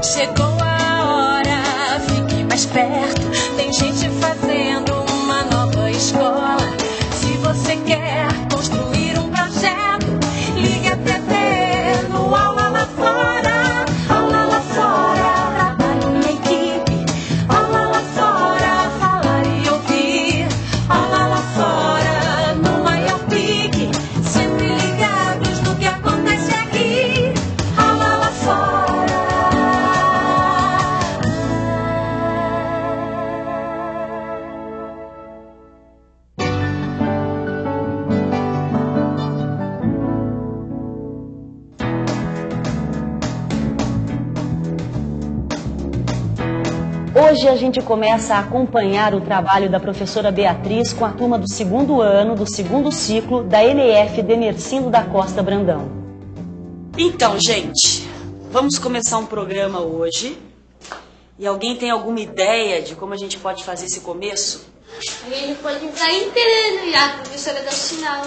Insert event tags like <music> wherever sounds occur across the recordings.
Chegou a hora, fique mais perto. Tem gente fazendo uma nova escola. Se você quer Hoje a gente começa a acompanhar o trabalho da professora Beatriz com a turma do segundo ano, do segundo ciclo, da NF Demercindo da Costa Brandão. Então, gente, vamos começar um programa hoje. E alguém tem alguma ideia de como a gente pode fazer esse começo? A gente pode entrar inteirando já, a professora dá o sinal.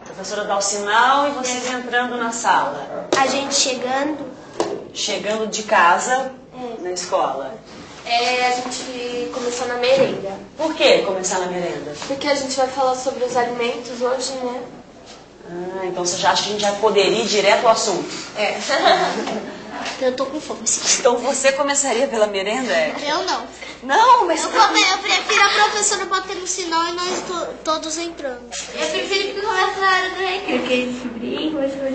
A professora dá o sinal e vocês entrando na sala. A gente chegando, Chegando de casa na escola. É a gente começou na merenda. Por que começar na merenda? Porque a gente vai falar sobre os alimentos hoje, né? Ah, então você já acha que a gente já poderia ir direto ao assunto? É. <laughs> Eu tô com fome, sim. Então você começaria pela merenda? é? Eu não. Não, mas Eu, come- eu prefiro a professora batendo sinal e nós to- todos entrando. Eu prefiro que comece na hora do recreio. Porque esse brinco, hoje vai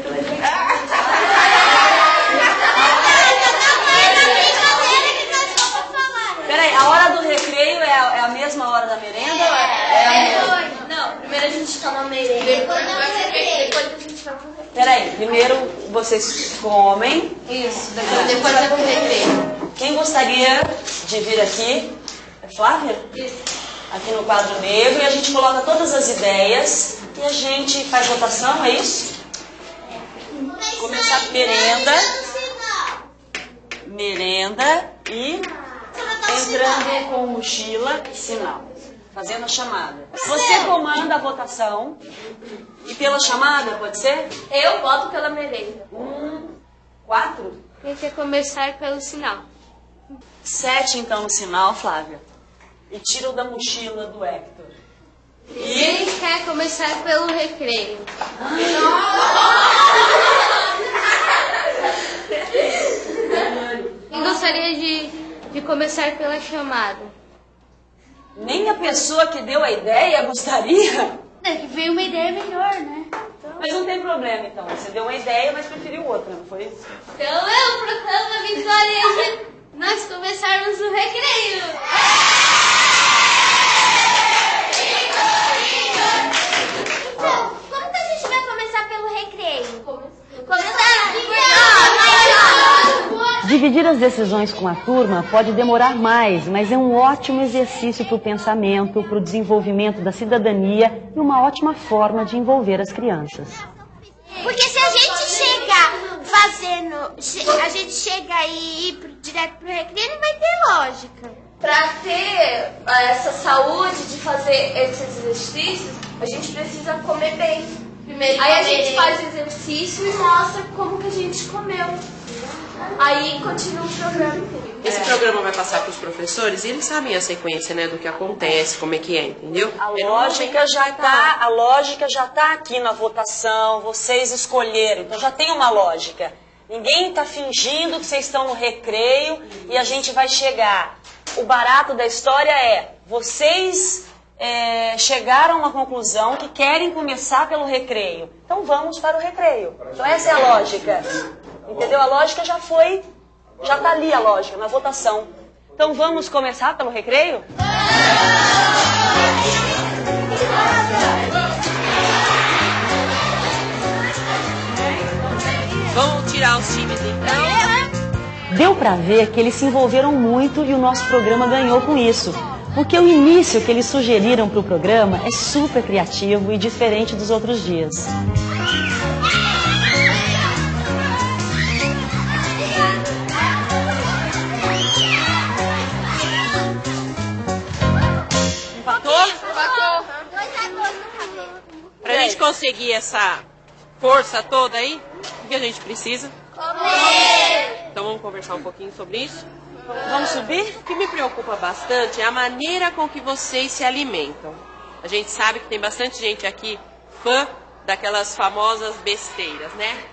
Peraí, a hora do recreio é a, é a mesma hora da merenda? é, é a mesma? Não, primeiro a gente toma merenda. Depois, depois a gente vai pro recreio. Peraí, primeiro vocês comem. Isso, depois, depois vai pro recreio. Quem gostaria de vir aqui? É Flávia? Aqui no quadro negro e a gente coloca todas as ideias e a gente faz votação, é isso? Começar merenda, merenda e entrando com mochila e sinal, fazendo a chamada. Você comanda a votação e pela chamada, pode ser? Eu voto pela merenda. Um, quatro? Tem que começar pelo sinal. Sete então no sinal, Flávia. E tira o da mochila do Hector. Quem quer começar pelo recreio? Quem gostaria de, de começar pela chamada? Nem a pessoa que deu a ideia gostaria. É que veio uma ideia melhor, né? Mas não tem problema então. Você deu uma ideia, mas preferiu outra, não foi isso? Então eu proclamo a vitória de nós começarmos o recreio. Dividir as decisões com a turma pode demorar mais, mas é um ótimo exercício para o pensamento, para o desenvolvimento da cidadania e uma ótima forma de envolver as crianças. Porque se a gente chegar fazendo, a gente chegar e ir direto pro recreio, não vai ter lógica. Para ter ah, essa saúde de fazer esses exercícios, a gente precisa comer bem. Primeiro Aí a gente faz o exercício e mostra como que a gente comeu. Aí continua o programa. Esse programa vai passar para os professores e eles sabem a sequência, né, do que acontece, como é que é, entendeu? A lógica já tá, a lógica já tá aqui na votação, vocês escolheram, então já tem uma lógica. Ninguém está fingindo que vocês estão no recreio e a gente vai chegar. O barato da história é, vocês é, chegaram a uma conclusão que querem começar pelo recreio. Então vamos para o recreio. Então essa é a lógica. Entendeu? A lógica já foi, já está ali a lógica, na votação. Então vamos começar pelo recreio? Vamos tirar os times então. Deu para ver que eles se envolveram muito e o nosso programa ganhou com isso. Porque o início que eles sugeriram para o programa é super criativo e diferente dos outros dias. Gente conseguir essa força toda aí, o que a gente precisa? Comer! Então vamos conversar um pouquinho sobre isso? Vamos subir? O que me preocupa bastante é a maneira com que vocês se alimentam. A gente sabe que tem bastante gente aqui fã daquelas famosas besteiras, né?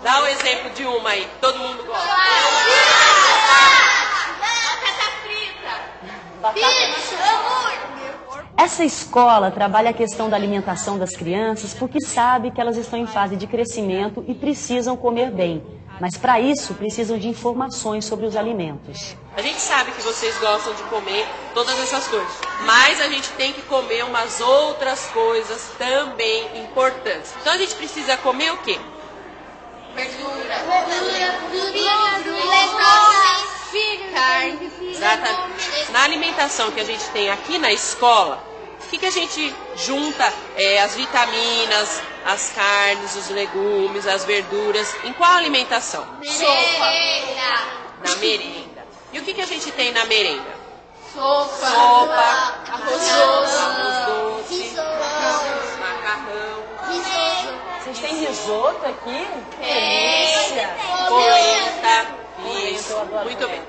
Dá um exemplo de uma aí, todo mundo gosta. Essa escola trabalha a questão da alimentação das crianças porque sabe que elas estão em fase de crescimento e precisam comer bem. Mas para isso precisam de informações sobre os alimentos. A gente sabe que vocês gostam de comer todas essas coisas, mas a gente tem que comer umas outras coisas também importantes. Então a gente precisa comer o quê? Exatamente. Na alimentação que a gente tem aqui na escola, o que, que a gente junta é, as vitaminas, as carnes, os legumes, as verduras? Em qual alimentação? Na merenda. E o que, que a gente tem na merenda? Sopa. Sopa, Arroz arroz doce, macarrão, Vocês têm risoto aqui? polenta. Muito bem.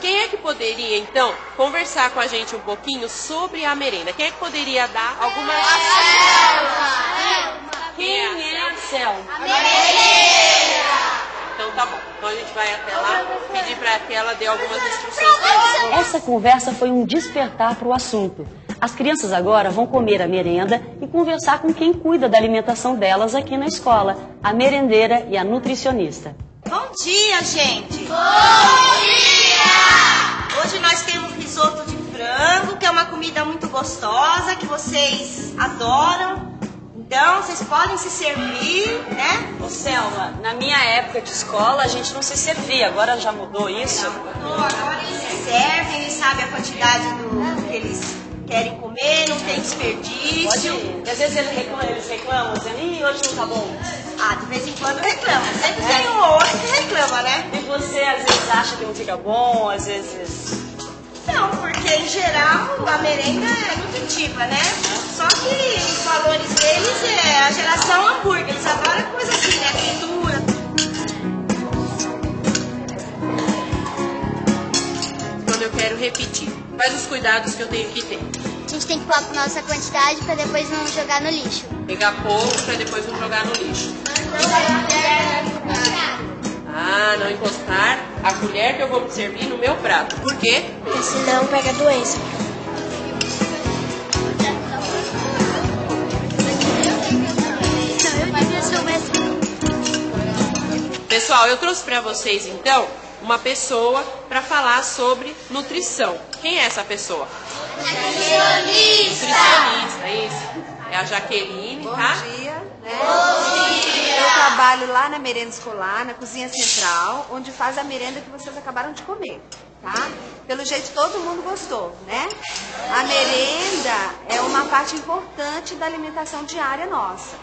Quem é que poderia, então, conversar com a gente um pouquinho sobre a merenda? Quem é que poderia dar algumas... Quem é a Selma? Então tá bom. Então a gente vai até lá, pedir para que ela dê algumas instruções. Essa conversa foi um despertar para o assunto. As crianças agora vão comer a merenda e conversar com quem cuida da alimentação delas aqui na escola, a merendeira e a nutricionista. Bom dia, gente! Bom dia! Hoje nós temos risoto de frango, que é uma comida muito gostosa, que vocês adoram. Então, vocês podem se servir, né? Ô Selma, na minha época de escola a gente não se servia, agora já mudou isso? Então, agora eles se servem, eles sabem a quantidade do que eles querem comer, não tem Pode desperdício. ir. E às vezes eles reclamam, eles reclamam dizendo, ih, hoje não tá bom. Ah, de vez em quando reclama. Sempre tem um ou outro que reclama, né? E você às vezes acha que não fica bom, às vezes. Não, porque em geral a merenda é nutritiva, né? Só que os valores deles é a geração hambúrguer, eles adoram coisa assim, né? Fritura. Quando eu quero repetir. Quais os cuidados que eu tenho que ter? A gente tem que pôr a nossa quantidade pra depois não jogar no lixo. Pegar pouco para depois não jogar no lixo. Ah, não encostar a colher que eu vou me servir no meu prato. Por quê? Porque senão pega doença. Pessoal, eu trouxe para vocês então uma pessoa para falar sobre nutrição. Quem é essa pessoa? Nutricionista, isso. É a Jaqueline, Bom tá? dia. Né? Bom dia. Eu trabalho lá na merenda escolar, na cozinha central, onde faz a merenda que vocês acabaram de comer, tá? Pelo jeito todo mundo gostou, né? A merenda é uma parte importante da alimentação diária nossa.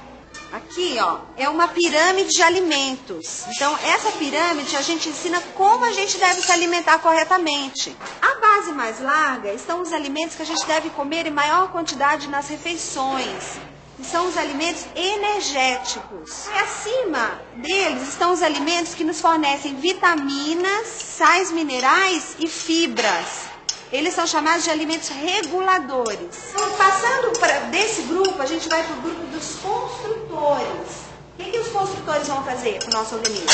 Aqui, ó, é uma pirâmide de alimentos. Então, essa pirâmide a gente ensina como a gente deve se alimentar corretamente. A base mais larga estão os alimentos que a gente deve comer em maior quantidade nas refeições. São os alimentos energéticos. E acima deles estão os alimentos que nos fornecem vitaminas, sais minerais e fibras. Eles são chamados de alimentos reguladores. Então, passando pra, desse grupo, a gente vai para o grupo dos construtores. O que, que os construtores vão fazer com o nosso organismo?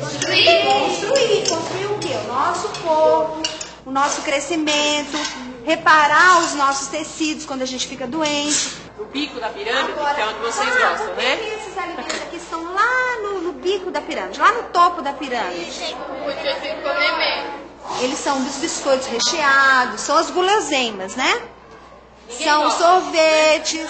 Construir. Construir. Construir o quê? O nosso corpo, o nosso crescimento, reparar os nossos tecidos quando a gente fica doente. O bico da pirâmide, que é onde vocês ah, gostam, que né? que esses alimentos aqui estão lá no, no bico da pirâmide, lá no topo da pirâmide. Eles são dos biscoitos recheados, são as guloseimas, né? São os sorvetes.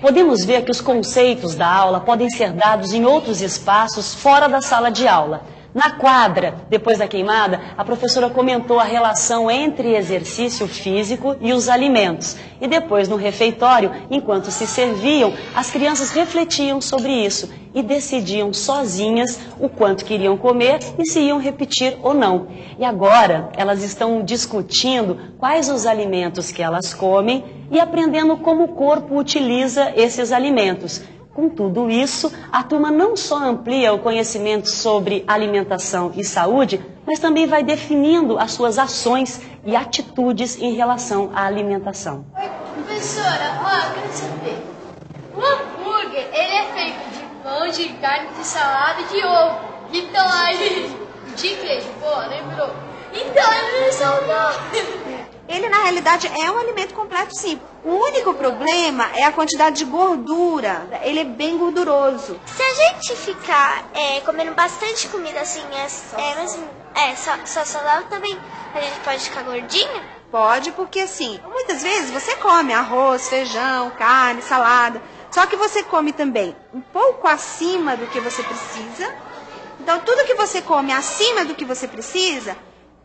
Podemos ver que os conceitos da aula podem ser dados em outros espaços fora da sala de aula. Na quadra, depois da queimada, a professora comentou a relação entre exercício físico e os alimentos. E depois, no refeitório, enquanto se serviam, as crianças refletiam sobre isso e decidiam sozinhas o quanto queriam comer e se iam repetir ou não. E agora, elas estão discutindo quais os alimentos que elas comem e aprendendo como o corpo utiliza esses alimentos. Com tudo isso, a turma não só amplia o conhecimento sobre alimentação e saúde, mas também vai definindo as suas ações e atitudes em relação à alimentação. Oi, professora, ó, eu quero saber. O hambúrguer, ele é feito de pão, de carne, de salada e de ovo. Então aí, de queijo, pô, lembrou? Então ele é saudável. Ele, na realidade, é um alimento completo, sim. O único problema é a quantidade de gordura. Ele é bem gorduroso. Se a gente ficar é, comendo bastante comida assim, é, é, é só, só saudável também, a gente pode ficar gordinho? Pode, porque assim, muitas vezes você come arroz, feijão, carne, salada. Só que você come também um pouco acima do que você precisa. Então, tudo que você come acima do que você precisa,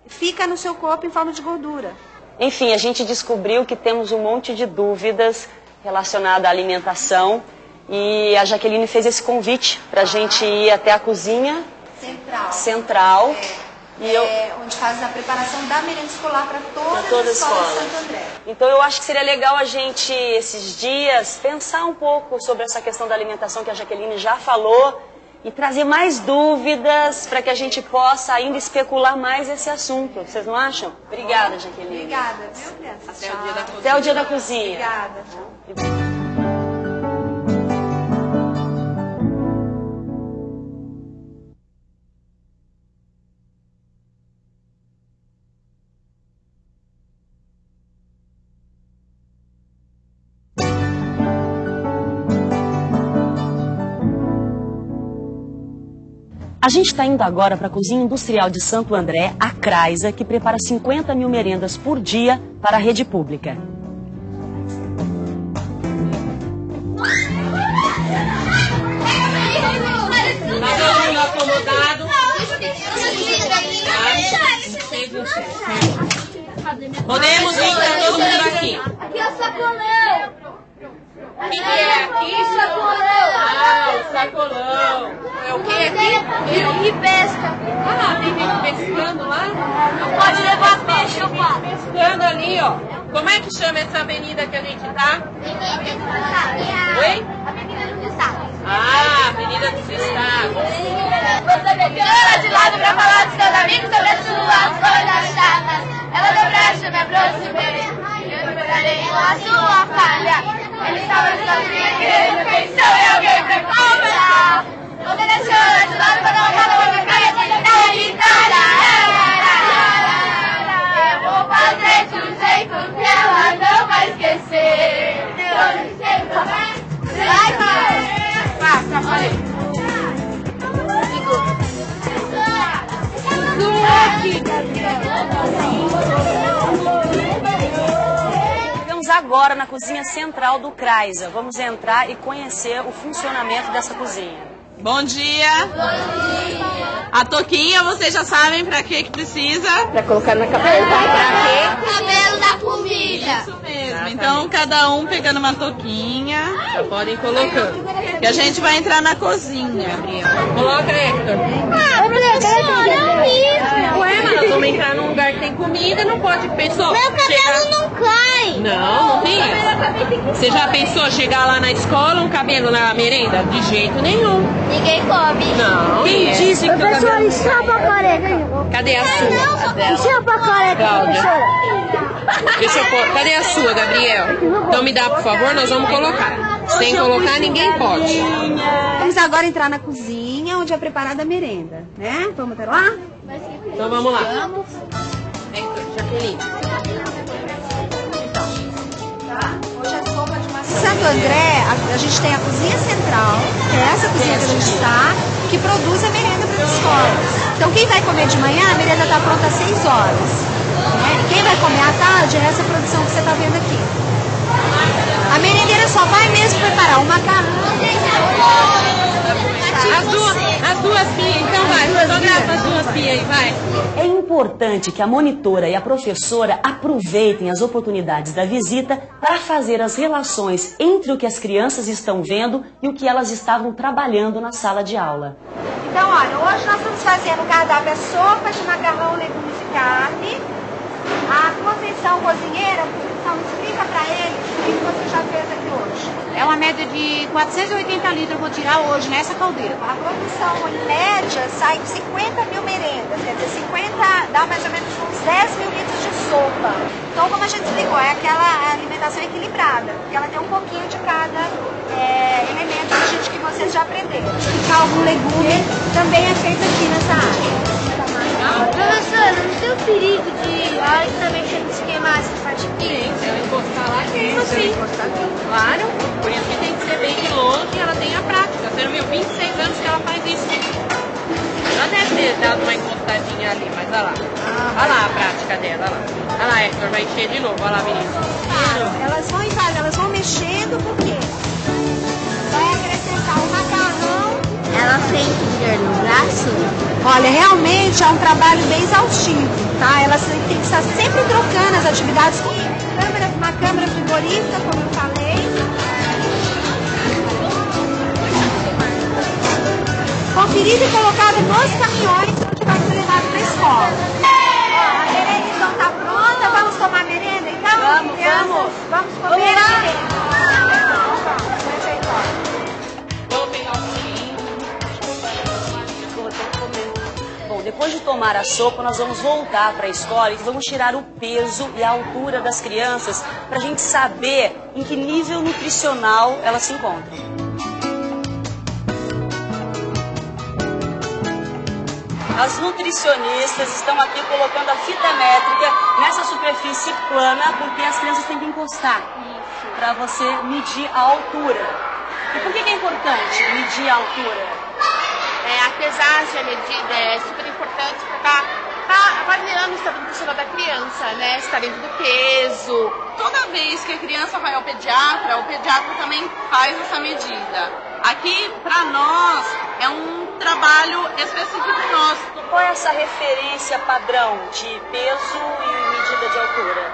fica no seu corpo em forma de gordura. Enfim, a gente descobriu que temos um monte de dúvidas relacionadas à alimentação e a Jaqueline fez esse convite para a gente ir até a cozinha Central. central. E eu, É, onde faz a preparação da merenda escolar para todas, Pra todas as escolas as de. Santo André. Então eu acho que seria legal a gente, esses dias, pensar um pouco sobre essa questão da alimentação que a Jaqueline já falou e trazer mais dúvidas para que a gente possa ainda especular mais esse assunto. Vocês não acham? Obrigada, Jaqueline. Obrigada? Até o dia da cozinha. Até o dia da cozinha. Obrigada. A gente está indo agora para a cozinha industrial de Santo André, a Craisa, que prepara 50 mil merendas por dia para a rede pública. Tá? Podemos vir para todo mundo aqui. Aqui é o sacolão. O que, é aqui? Ah, o sacolão. É o que aqui? E pesca. Ah, tem gente pescando lá? Pode levar peixe, opa. Pescando ali, ó. Como é que chama essa avenida que a gente tá? Oi? Ah, Avenida dos Estados. Ela de lado pra falar dos seus amigos Chegamos agora na cozinha central do Craisa. Vamos entrar e conhecer o funcionamento dessa cozinha. Bom dia. A toquinha, vocês já sabem pra que que precisa? Pra colocar na cabeça. Pra Cabelo da comida. Isso mesmo. Então, cada um pegando uma toquinha. Podem colocando. Que a gente vai entrar na cozinha. Coloca, Hector. Ah, professora, é Ué, mas nós vamos entrar num lugar que tem comida, não pode pensar. Meu cabelo não cai. Não, não tem isso. Você já pensou chegar lá na escola um cabelo na merenda? De jeito nenhum. Ninguém come. Não. Quem disse que teu cabelo... chapa a careca. Cadê a sua? Chapa a careca, Cláudia. Deixa eu pôr. Cadê a sua, Gabriel? Então me dá, por favor, nós vamos colocar. Sem colocar, ninguém pode. Vamos agora entrar na cozinha, onde é preparada a merenda, né? Vamos até lá? Então vamos lá. Hector, Jaqueline. Hoje é Santo André, a, a gente tem a cozinha central, que é essa cozinha que a gente está, que produz a merenda para as escolas. Então, quem vai comer de manhã, a merenda está pronta às 6 horas. né? E quem vai comer à tarde é essa produção que você está vendo aqui. A merendeira só vai mesmo preparar o macarrão. As duas, as duas pias, então vai, fotografa as duas pias aí, vai. É importante que a monitora e a professora aproveitem as oportunidades da visita para fazer as relações entre o que as crianças estão vendo e o que elas estavam trabalhando na sala de aula. Então, olha, hoje nós estamos fazendo o cardápio é sopa de macarrão, legumes e carne. A convenção cozinheira Então, explica para ele o que você já fez aqui hoje. É uma média de 480 litros eu vou tirar hoje nessa caldeira. A produção, em média, sai 50 mil merendas, quer dizer, 50 dá mais ou menos uns 10 mil litros de sopa. Então, como a gente explicou, é aquela alimentação equilibrada, porque ela tem um pouquinho de cada é, elemento que, a gente, que vocês já aprenderam. Explicar algum legume também é feito aqui nessa área. Professora, não tem o perigo de, a hora que tá mexendo, se queimar parte se ela encostar lá, queima sim. Claro, por isso que tem que ser bem de longe e ela tem a prática. Você não viu 26 anos que ela faz isso. Ela deve ter dado uma encostadinha ali, mas olha lá. Olha lá a prática dela, olha lá. Olha lá, Hector, vai encher de novo, olha lá, menino. Elas vão em casa, elas vão mexendo porque vai acrescentar o macarrão. Ela sente dor no braço? Olha, realmente é um trabalho bem exaustivo, tá? Elas têm que estar sempre trocando as atividades. Câmera, uma câmera frigorífica, como eu falei. Conferida e colocada nos caminhões onde vai ser levado para a escola. Ó, a merenda então está pronta, vamos tomar merenda então? Vamos, vamos. Vamos comer a merenda. Depois de tomar a sopa, nós vamos voltar para a escola e vamos tirar o peso e a altura das crianças para a gente saber em que nível nutricional elas se encontram. As nutricionistas estão aqui colocando a fita métrica nessa superfície plana, porque as crianças têm que encostar para você medir a altura. E por que, que é importante medir a altura? É, a pesagem, a medida é super importante para estar tá avaliando o estado nutricional da criança, né? Se está dentro do peso. Toda vez que a criança vai ao pediatra, o pediatra também faz essa medida. Aqui, para nós, é um trabalho específico nosso. Qual é essa referência padrão de peso e medida de altura?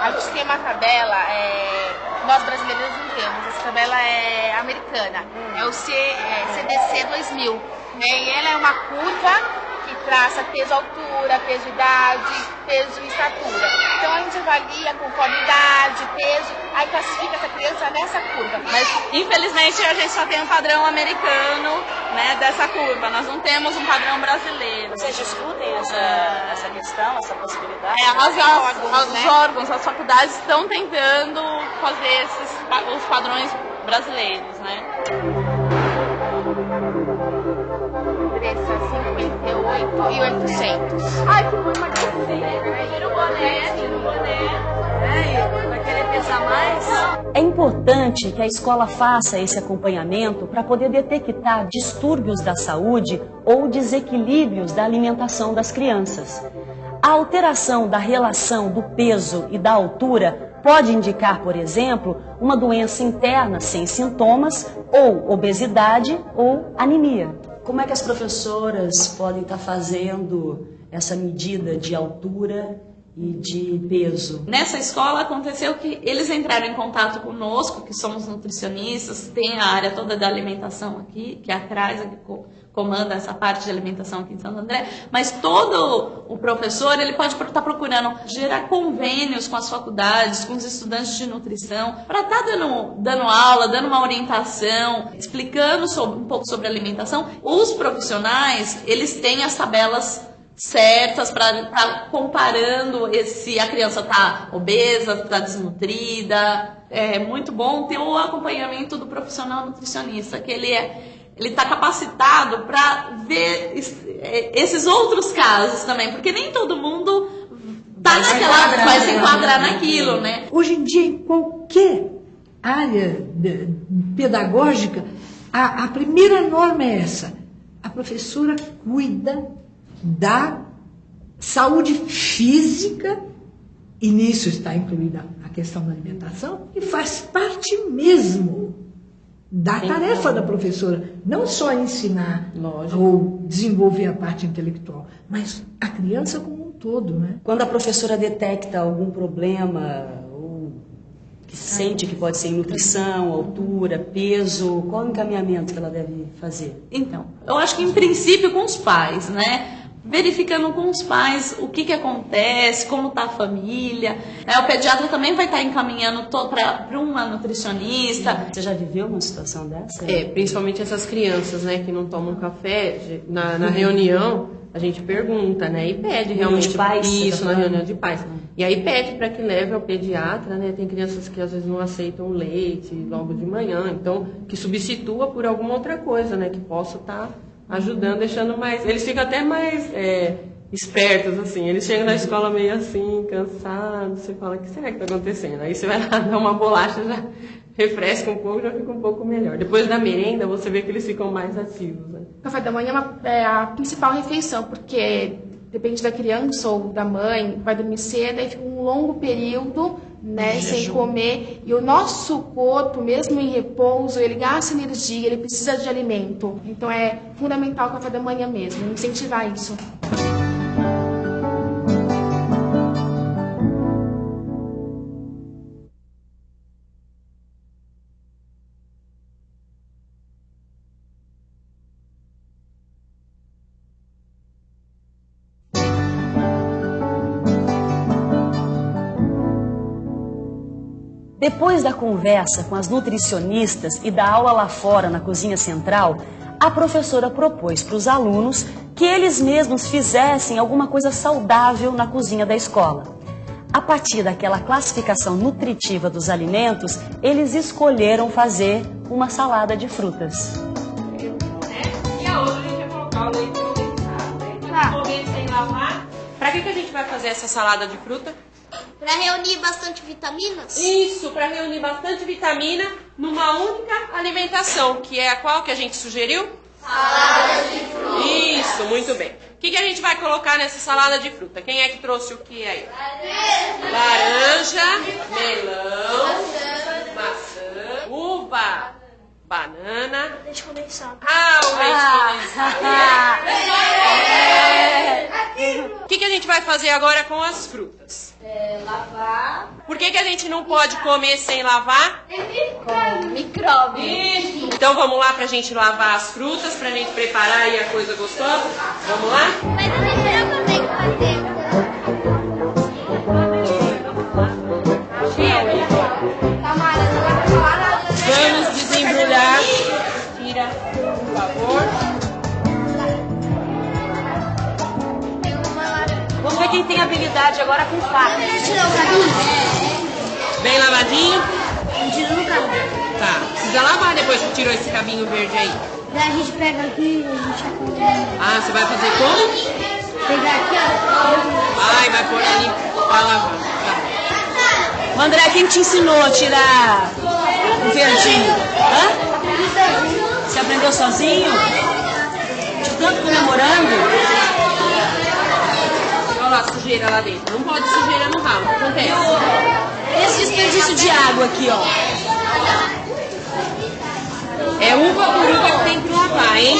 A gente tem uma tabela, é, nós brasileiros não temos, essa tabela é americana, é o C, é, CDC 2000. Né? E ela é uma curva traça peso, altura, peso, idade, peso e estatura. Então a gente avalia conforme idade, peso, aí classifica essa criança nessa curva. Mas, infelizmente, a gente só tem um padrão americano né, dessa curva. Nós não temos um padrão brasileiro. Vocês discutem essa, essa questão, essa possibilidade? É, as, as, os órgãos, as faculdades estão tentando fazer esses, os padrões brasileiros, né? 58 e 800. Ai, que bom. Tira o boné, tira o boné. Vai querer pesar mais? É importante que a escola faça esse acompanhamento para poder detectar distúrbios da saúde ou desequilíbrios da alimentação das crianças. A alteração da relação do peso e da altura pode indicar, por exemplo, uma doença interna sem sintomas, ou obesidade ou anemia. Como é que as professoras podem estar fazendo essa medida de altura e de peso? Nessa escola aconteceu que eles entraram em contato conosco, que somos nutricionistas, tem a área toda da alimentação aqui, que é atrás co- comanda essa parte de alimentação aqui em Santo André, mas todo o professor ele pode estar procurando gerar convênios com as faculdades, com os estudantes de nutrição, para estar dando, dando aula, dando uma orientação, explicando sobre- um pouco sobre alimentação. Os profissionais eles têm as tabelas certas para estar comparando se a criança está obesa, está desnutrida. É muito bom ter o acompanhamento do profissional nutricionista, que ele é ele está capacitado para ver é, esses outros casos também, porque nem todo mundo tá Vai se naquela enquadrar, vai se né? enquadrar naquilo, né? Hoje em dia, em qualquer área pedagógica, a, a primeira norma é essa. A professora cuida da saúde física, e nisso está incluída a questão da alimentação, e faz parte mesmo da tarefa da professora. Não só ensinar ou desenvolver a parte intelectual, mas a criança como um todo, né? Quando a professora detecta algum problema ou que sente que pode ser em nutrição, altura, peso, qual o encaminhamento que ela deve fazer? Então, eu acho que em princípio com os pais, né? Verificando com os pais o que, que acontece, como está a família. É, o pediatra também vai estar encaminhando para uma nutricionista. Você já viveu uma situação dessa? É, principalmente essas crianças, né, que não tomam café, na, na reunião a gente pergunta, né, e pede realmente de pais, isso tá na reunião de pais. E aí pede para que leve ao pediatra, né? Tem crianças que às vezes não aceitam leite logo de manhã, então que substitua por alguma outra coisa, né, que possa estar ajudando, deixando mais. Eles ficam até mais é, espertos, assim. Eles chegam na escola meio assim, cansados. Você fala, o que será que está acontecendo? Aí você vai lá <laughs> dar uma bolacha, já refresca um pouco, já fica um pouco melhor. Depois da merenda, você vê que eles ficam mais ativos. Né? O café da manhã é, uma- é a principal refeição, porque depende da criança ou da mãe, vai dormir cedo, aí fica um longo período né, sem comer. E o nosso corpo, mesmo em repouso, ele gasta energia, ele precisa de alimento. Então é fundamental o café da manhã mesmo, incentivar isso. Depois da conversa com as nutricionistas e da aula lá fora na cozinha central, a professora propôs para os alunos que eles mesmos fizessem alguma coisa saudável na cozinha da escola. A partir daquela classificação nutritiva dos alimentos, eles escolheram fazer uma salada de frutas. E a outra a gente colocar o leite né? Então. Pra que, que a gente vai fazer essa salada de fruta? Pra reunir bastante vitaminas? Isso, para reunir bastante vitamina numa única alimentação, que é a qual que a gente sugeriu? Salada de fruta. Isso, muito bem. O que, que a gente vai colocar nessa salada de fruta? Quem é que trouxe o que aí? Laranja, melão, maçã, uva, banana. Leite condensado. Ah, o leite condensado. <laughs> O que, que a gente vai fazer agora com as frutas? Lavar. Por que, que a gente não pode comer sem lavar? Com micróbio. Então vamos lá pra gente lavar as frutas, pra gente preparar aí a coisa gostosa? Vamos lá? Mas eu não também fazer. Quem tem habilidade agora com faca. Bem lavadinho? Tira no cabelo. Tá. Precisa lavar depois que tirou esse cabinho verde aí. Daí a gente pega aqui e a gente vai Ah, você vai fazer como? pegar aqui, ó. Vai, vai pôr ali pra lavar. Tá. André, quem te ensinou a tirar o verdinho? Hã? Você aprendeu sozinho? De tanto comemorando? Olha lá a sujeira lá dentro. Não pode sujeira no ralo. O que acontece? Esse desperdício de água aqui, ó. É uva por uva que tem que lavar, hein?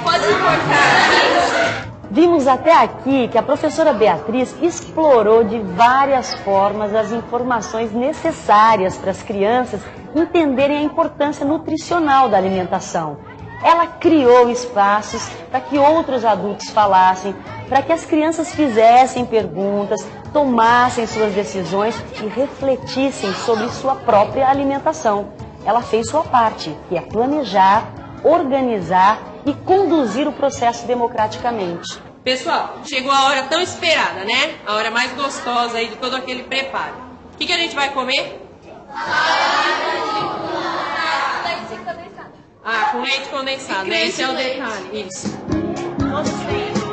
Pode cortar. Vimos até aqui que a professora Beatriz explorou de várias formas as informações necessárias para as crianças entenderem a importância nutricional da alimentação. Ela criou espaços para que outros adultos falassem, para que as crianças fizessem perguntas, tomassem suas decisões e refletissem sobre sua própria alimentação. Ela fez sua parte, que é planejar, organizar e conduzir o processo democraticamente. Pessoal, chegou a hora tão esperada, né? A hora mais gostosa aí de todo aquele preparo. O que, que a gente vai comer? Ah, com leite condensado, né? Esse é o detalhe. Isso. Têm.